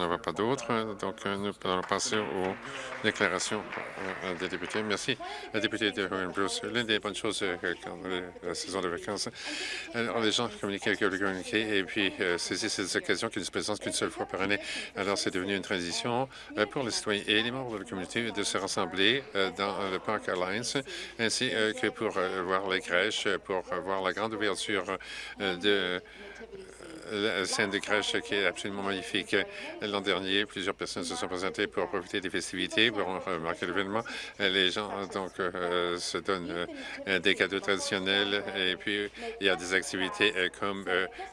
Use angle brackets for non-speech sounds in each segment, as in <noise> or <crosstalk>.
Il n'y en a pas d'autres, donc euh, nous allons passer aux déclarations euh, des députés. Merci, la députée de Bruce. L'une des bonnes choses euh, quand la saison de vacances, alors les gens communiquent avec le communiqué et puis saisissent ces occasions qui ne se présentent qu'une seule fois par année. Alors c'est devenu une tradition pour les citoyens et les membres de la communauté de se rassembler dans le parc Alliance, ainsi que pour voir les crèches, pour voir la grande ouverture de la scène de crèche qui est absolument magnifique. L'an dernier, plusieurs personnes se sont présentées pour profiter des festivités, pour marquer l'événement. Les gens donc euh, se donnent euh, des cadeaux traditionnels et puis il y a des activités euh, comme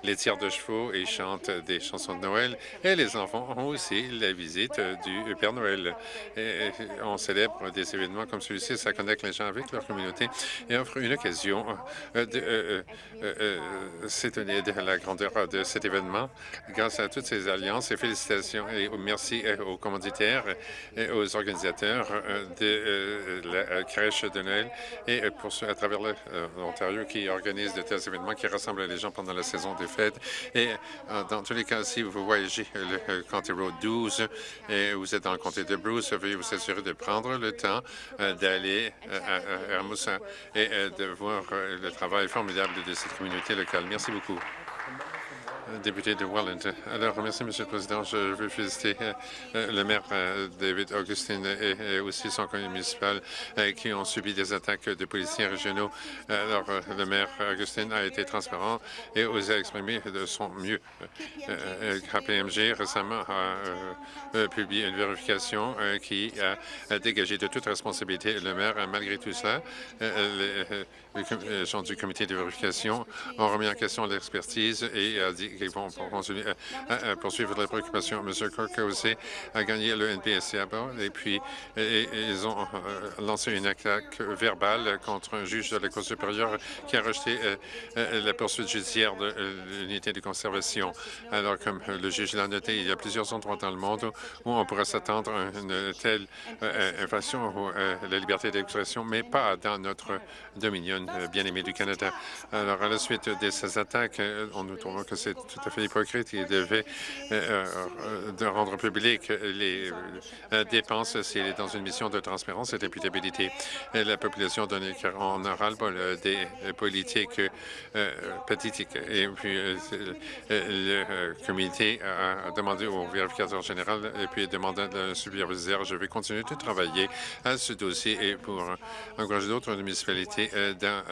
les tirs de chevaux et chantent des chansons de Noël. Et les enfants ont aussi la visite du Père Noël. On célèbre des événements comme celui-ci, ça connecte les gens avec leur communauté et offre une occasion de s'étonner de la grandeur de cet événement grâce à toutes ces alliances et félicitations et merci euh, aux commanditaires et aux organisateurs euh, de euh, la crèche de Noël et pour ceux à travers l'Ontario qui organisent de tels événements qui rassemblent les gens pendant la saison des fêtes. Et dans tous les cas, si vous voyagez le County Road 12 et vous êtes dans le comté de Bruce, veuillez vous assurer de prendre le temps d'aller à Hermosa et de voir le travail formidable de cette communauté locale. Merci beaucoup député de Welland. Alors, merci, Monsieur le Président. Je veux féliciter euh, euh, le maire euh, David Augustine et, aussi son conseil municipal qui ont subi des attaques de policiers régionaux. Alors, le maire Augustine a été transparent et osé exprimer de son mieux. KPMG récemment a publié une vérification qui a dégagé de toute responsabilité le maire. Malgré tout cela, les gens du comité de vérification ont remis en question l'expertise et a dit qu'ils vont poursuivre les préoccupations. M. A aussi gagné le NPSC à bord et puis ils ont euh, lancé une attaque verbale contre un juge de la Cour supérieure qui a rejeté euh, euh, la poursuite judiciaire de l'unité de conservation. Alors, comme le juge l'a noté, il y a plusieurs endroits dans le monde où on pourrait s'attendre à une telle infraction à la liberté d'expression, mais pas dans notre dominion bien-aimé du Canada. Alors, à la suite de ces attaques, on nous trouvons que c'est tout à fait hypocrite. Il devait euh, euh, rendre public les euh, dépenses s'il est dans une mission de transparence et d'imputabilité. La population donne en le des politiques pathétiques. Et puis, le comité a demandé au vérificateur général et puis demandé de superviseur, je vais continuer de travailler à ce dossier et pour encourager d'autres municipalités dans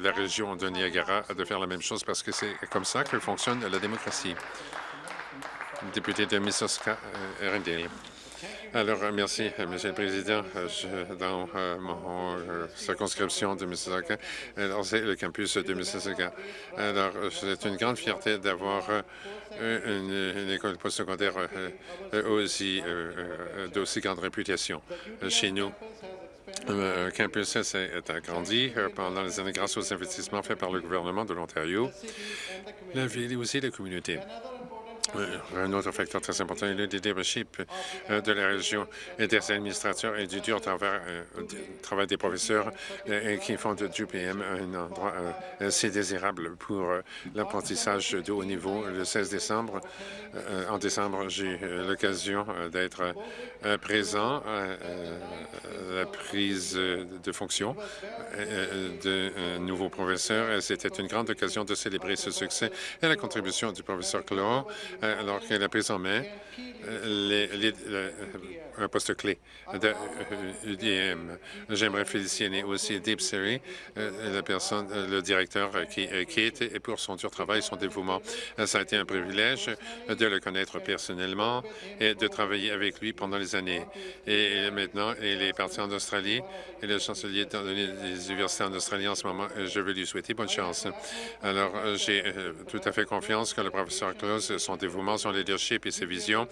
la région de Niagara de faire la même chose parce que c'est comme ça que fonctionne la démocratie. Député de Mississauga, euh, Alors, euh, merci, euh, Monsieur le Président. dans mon circonscription de Mississauga, c'est le campus de Mississauga. Alors, c'est une grande fierté d'avoir une, école postsecondaire aussi d'aussi grande réputation chez nous. Le campus a agrandi euh, pendant les années grâce aux investissements faits par le gouvernement de l'Ontario, la ville et aussi la communauté. Euh, un autre facteur très important est le leadership euh, de la région et des administrateurs et du dur travail des professeurs qui font du PM un endroit assez désirable pour l'apprentissage de haut niveau. Le 16 décembre, en décembre, j'ai l'occasion d'être présent à la prise de fonction de nouveaux professeurs. C'était une grande occasion de célébrer ce succès et la contribution du professeur Clore alors qu'elle a pris en main euh, euh, un poste clé de l'UDM. J'aimerais féliciter aussi Deep Siri, euh, la personne, le directeur qui quitte et pour son dur travail, son dévouement. Ça a été un privilège de le connaître personnellement et de travailler avec lui pendant les années. Et maintenant, il est parti en Australie et le chancelier des universités en Australie en ce moment. Je veux lui souhaiter bonne chance. Alors, j'ai tout à fait confiance que le professeur Claus, son dévouement, son leadership et ses visions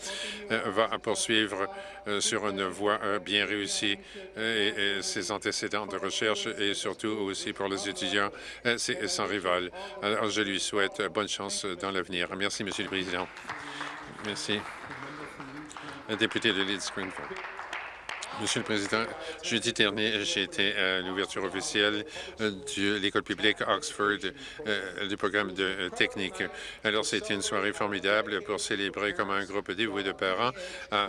euh, va poursuivre euh, sur une voie euh, bien réussie et, ses antécédents de recherche et surtout aussi pour les étudiants, c'est sans rival. Alors, je lui souhaite bonne chance dans l'avenir. Merci, Monsieur le Président. Merci. député de Leeds Greenfield. Monsieur le Président, jeudi dernier, j'ai été à l'ouverture officielle euh, de l'école publique Oxford euh, du programme de euh, technique. Alors, c'était une soirée formidable pour célébrer comme un groupe dévoué de parents a,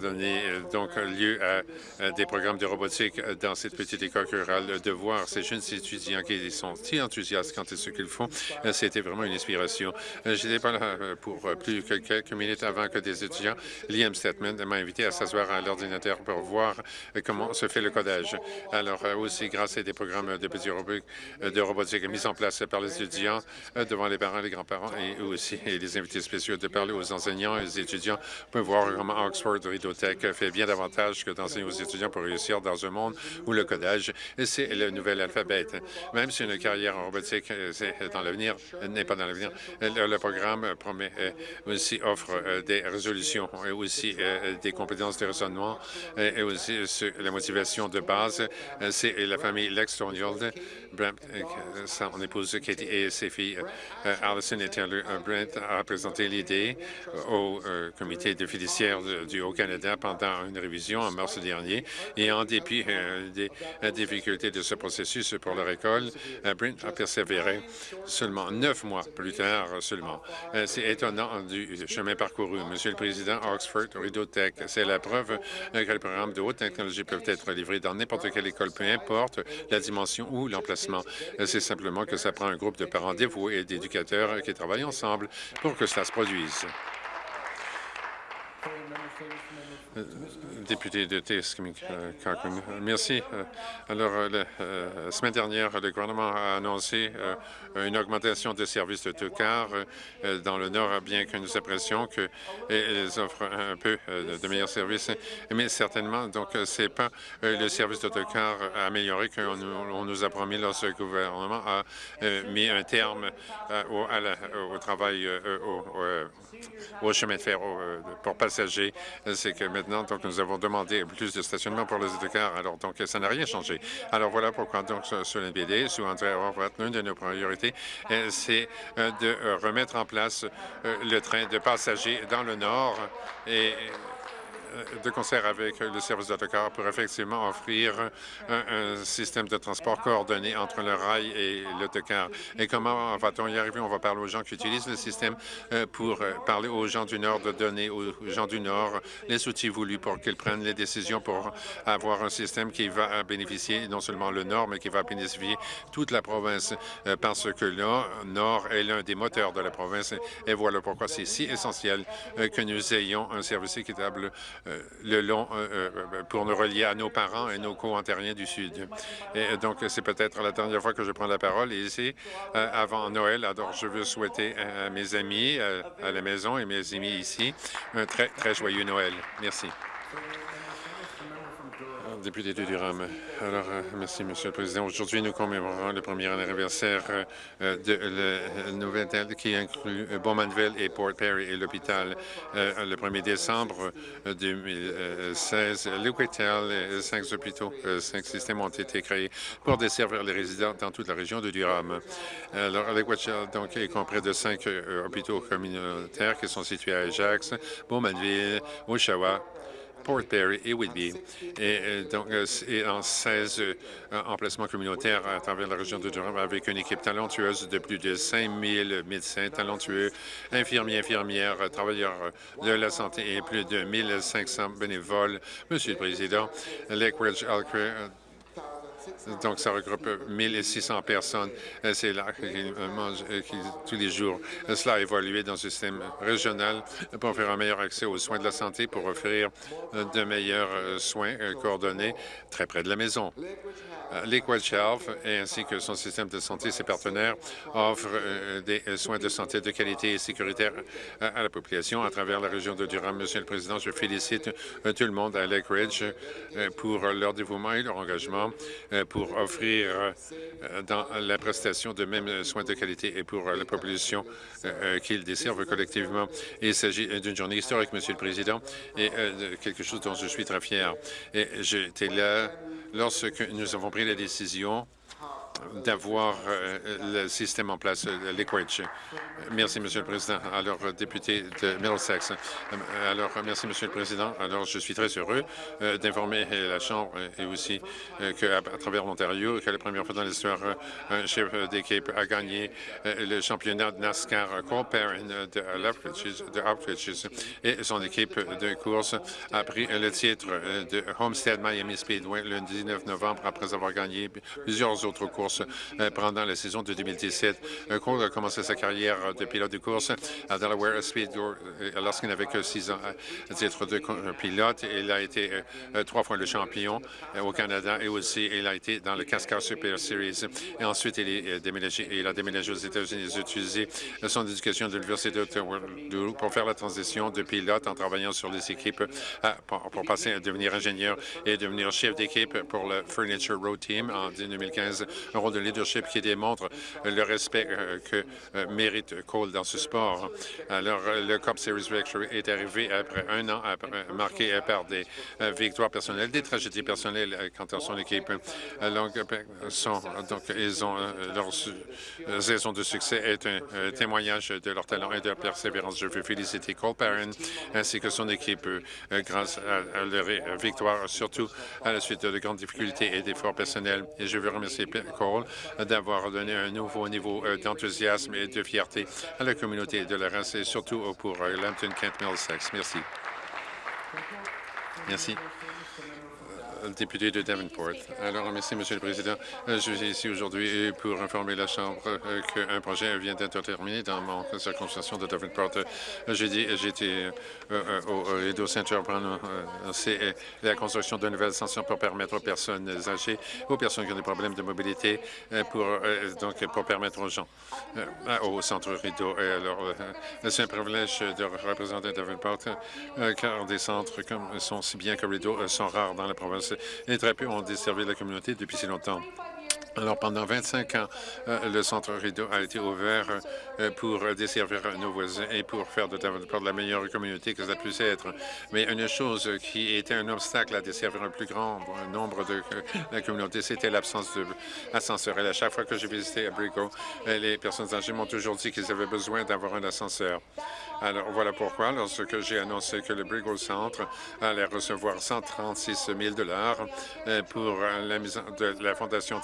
donné donc lieu à, des programmes de robotique dans cette petite école rurale. De voir ces jeunes étudiants qui sont si enthousiastes quant à ce qu'ils font, c'était vraiment une inspiration. Je n'étais pas là pour plus que quelques minutes avant que des étudiants, Liam Stetman m'a invité à s'asseoir à l'ordinateur pour voir comment se fait le codage. Alors euh, aussi, grâce à des programmes de petits robots euh, de robotique mis en place par les étudiants euh, devant les parents, les grands-parents et aussi <laughs> les invités spéciaux de parler aux enseignants et aux étudiants pour voir comment Oxford Ridotech fait bien davantage que d'enseigner aux étudiants pour réussir dans un monde où le codage, c'est le nouvel alphabet. Même si une carrière en robotique dans l'avenir, n'est pas dans l'avenir, le, programme promet aussi offre des résolutions et aussi des compétences de raisonnement et aussi la motivation de base. C'est la famille Lex Brent, son épouse Katie et ses filles euh, Alison et Taylor. Brent a présenté l'idée au euh, comité de fiduciaire du Haut-Canada pendant une révision en mars dernier et en dépit euh, des difficultés de ce processus pour leur école, Brent a persévéré seulement neuf mois plus tard seulement. C'est étonnant du chemin parcouru. Monsieur le Président, Oxford, Rideau Tech, c'est la preuve que les programmes de haute technologie peuvent être livrés dans n'importe quelle école, peu importe la dimension ou l'emplacement. C'est simplement que ça prend un groupe de parents dévoués et d'éducateurs qui travaillent ensemble pour que cela se produise. Euh, député de Tiskimik, euh, Merci. Euh, alors, la semaine dernière, le gouvernement a annoncé une augmentation des services de dans le Nord, bien que nous apprécions qu'elles offrent un peu de meilleurs services, mais certainement, donc, c'est pas le service d'autocar amélioré qu'on nous a promis lorsque le gouvernement a mis un terme au, travail au, chemin de fer pour passagers. C'est que maintenant, donc, nous avons demandé plus de stationnement pour les autocars. Alors, donc, ça n'a rien changé. Alors, voilà pourquoi, donc, sur l'NBD, sous André Horvath, l'une de nos priorités, euh, c'est euh, de euh, remettre en place le train de passagers dans le Nord et de concert avec le service d'autocar pour effectivement offrir un, système de transport coordonné entre le rail et l'autocar. Et comment va-t-on y arriver? On va parler aux gens qui utilisent le système euh, pour euh, parler aux gens du Nord, de donner aux gens du Nord les outils voulus pour qu'ils prennent les décisions pour avoir un système qui va bénéficier non seulement le Nord, mais qui va bénéficier toute la province euh, parce que le Nord est l'un des moteurs de la province. Et voilà pourquoi c'est si essentiel que nous ayons un service équitable euh, le long euh, euh, pour nous relier à nos parents et nos co-ontariens du Sud. Et donc, c'est peut-être la dernière fois que je prends la parole ici avant Noël. Alors, je veux souhaiter à mes amis à la maison et mes amis ici un très, très joyeux Noël. Merci député de Durham. Alors, euh, merci, Monsieur le Président. Aujourd'hui, nous commémorons le premier anniversaire euh, de la nouvelle qui inclut Bowmanville et Port Perry et l'hôpital. Euh, le 1er décembre 2016, Liquitel, cinq hôpitaux, cinq systèmes ont été créés pour desservir les résidents dans toute la région de Durham. Alors, Liquitel, donc, est compris de cinq hôpitaux communautaires qui sont situés à Ajax, Bowmanville, Oshawa, Port Perry et Whitby, et, euh, donc, euh, et en 16 euh, emplacements communautaires à travers la région de Durham avec une équipe talentueuse de plus de 5 000 médecins talentueux, infirmiers, infirmières, travailleurs de la santé et plus de 1 500 bénévoles. Monsieur le Président, Lakeridge donc, ça regroupe 1600 personnes. Euh, c'est là qu'ils mangent euh, tous les jours. Euh, cela a évolué dans un système régional pour faire un meilleur accès aux soins de la santé, pour offrir de meilleurs soins coordonnés très près de la maison. Liquid Health ainsi que son système de santé, ses partenaires, offrent des soins de santé de qualité et sécuritaire à la population à travers la région de Durham. Monsieur le Président, je félicite tout le monde à Lake Ridge pour leur dévouement et leur engagement pour offrir euh, dans la prestation de mêmes soins de qualité et pour la population euh, qu'ils desservent collectivement. il s'agit d'une journée historique, Monsieur le Président, et de quelque chose dont je suis très fier. Et j'étais là lorsque nous avons pris la décision d'avoir le système en place, l'Equage. Merci, Monsieur le Président. Alors, député de Middlesex. Alors, merci, Monsieur le Président. Alors, je suis très heureux d'informer la Chambre et aussi qu'à travers l'Ontario, que la première fois dans l'histoire, un chef d'équipe a gagné le championnat de NASCAR Cole Perrin de Outridge et son équipe de course a pris le titre de Homestead Miami Speedway le 19 novembre après avoir gagné plusieurs autres courses euh, pendant la saison de 2017. Cole a commencé sa carrière de pilote de course à Delaware euh, lorsqu'il n'avait que six ans à titre de pilote. Il a été euh, trois fois le champion au Canada et aussi il a été dans le Cascar Super Series. Et ensuite, il, a déménagé aux États-Unis. Il a utilisé son éducation de l'Université d'Ottawa pour faire la transition de pilote en travaillant sur les équipes pour, passer à devenir ingénieur et devenir chef d'équipe pour le Furniture Road Team en 2015. Rôle de leadership qui démontre le respect euh, que euh, mérite Cole dans ce sport. Alors, le Cup Series Victory est arrivé après un an marqué par des euh, victoires personnelles, des tragédies personnelles quant à son équipe. Donc, donc ils ont leur saison de succès est un témoignage de leur talent et de leur persévérance. Je veux féliciter Cole Perrin ainsi que son équipe grâce à leur victoire, surtout à la suite de grandes difficultés et d'efforts personnels. Et je veux remercier Cole d'avoir donné un nouveau niveau euh, d'enthousiasme et de fierté à la communauté de la race et surtout pour euh, Lambton Kent Middlesex. Merci. Merci député de Davenport. Alors, merci, Monsieur le Président. Euh, je suis ici aujourd'hui pour informer la Chambre euh, qu'un projet vient d'être terminé dans mon circonscription de Davenport. Euh, j'étais au Rideau Saint-Urban. C'est la construction de nouvelles stations pour permettre aux personnes âgées, aux personnes qui ont des problèmes de mobilité, pour donc pour permettre aux gens au centre Rideau. alors, c'est un privilège de représenter Davenport, car des centres comme sont si bien que Rideau sont rares dans la province très peu ont desservi la communauté depuis si longtemps. Alors, pendant 25 ans, euh, le Centre Rideau a été ouvert euh, pour desservir nos voisins et pour faire de la meilleure communauté que ça puisse être. Mais une chose qui était un obstacle à desservir un plus grand nombre de la communauté, c'était l'absence d'ascenseur. Et à chaque fois que j'ai visité Abrigo, euh, les personnes âgées m'ont toujours dit qu'ils avaient besoin d'avoir un ascenseur. Alors, voilà pourquoi, lorsque j'ai annoncé que le Brigo Centre allait recevoir 136 000 pour la mise la Fondation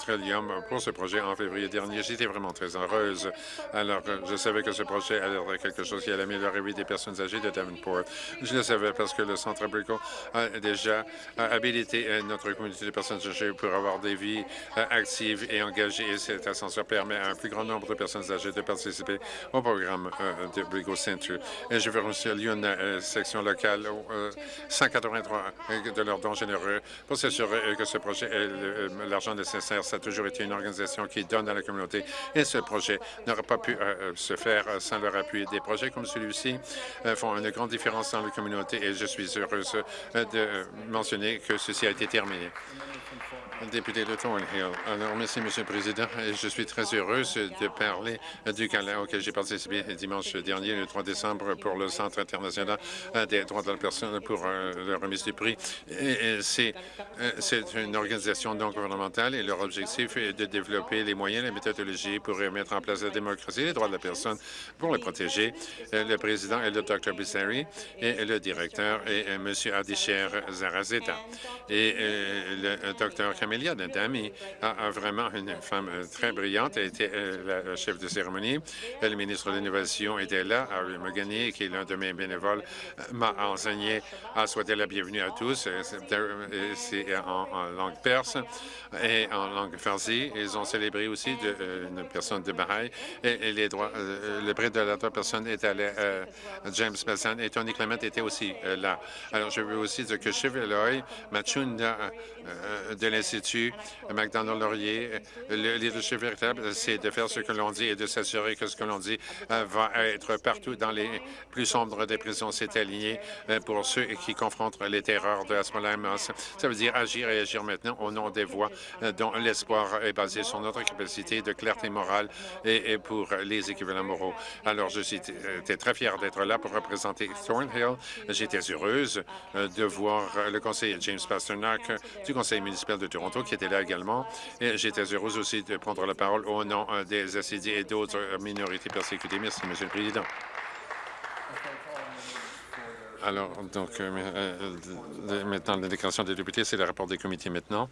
Pour ce projet en février dernier. J'étais vraiment très heureuse. Alors, je savais que ce projet allait être quelque chose qui allait améliorer la vie des personnes âgées de Davenport. Je le savais parce que le Centre Brico a déjà habilité notre communauté de personnes âgées pour avoir des vies actives et engagées. Et cet ascenseur permet à un plus grand nombre de personnes âgées de participer au programme euh, de Brico Center. Et je veux remercier euh, section locale, 183 euh, de leurs dons généreux pour s'assurer que ce projet ait l'argent nécessaire. Ça a toujours été une organisation qui donne à la communauté et ce projet n'aurait pas pu se faire sans leur appui. Des projets comme celui-ci font une grande différence dans la communauté et je suis heureuse de mentionner que ceci a été terminé député de Thornhill. Alors, merci, Monsieur le Président. Je suis très heureuse de parler du gala auquel j'ai participé dimanche dernier, le 3 décembre, pour le Centre international des droits de la personne pour euh, la remise du prix. Euh, c'est une organisation non gouvernementale et leur objectif est de développer les moyens les méthodologies pour mettre en place la démocratie et les droits de la personne pour les protéger. Euh, le président est le Dr. Bissari et le directeur est M. Adisher Zarazeta. Et le Dr. Amélia Dantami a, vraiment une femme euh, très brillante. Elle était euh, la chef de cérémonie. Le ministre de l'Innovation était là. Ari Magani, qui est l'un de mes bénévoles, euh, m'a enseigné à souhaiter la bienvenue à tous. C'est en, langue perse et en langue farsi. Ils ont célébré aussi une personne de Baha'i et, les droits, le prix de la personne est allé James Mason et Tony Clement était aussi là. Alors, je veux aussi dire que Cheveloy, Machunda de l'Institut McDonald-Laurier, le leadership véritable, c'est de faire ce que l'on dit et de s'assurer que ce que l'on dit euh, va être partout dans les plus sombre des prisons, c'est aligné euh, pour ceux qui confrontent les terreurs de Hezbollah. Ça veut dire agir et agir maintenant au nom des voix euh, dont l'espoir est basé sur notre capacité de clarté morale et, pour les équivalents moraux. Alors, je suis très fier d'être là pour représenter Thornhill. J'étais heureuse de voir le conseiller James Pasternak du conseil municipal de Toronto qui était là également. Et j'étais heureuse aussi de prendre la parole au nom des SCD et d'autres minorités persécutées. Merci, Monsieur le Président. Alors, donc, euh, euh, maintenant, la déclaration des députés, c'est le rapport des comités maintenant.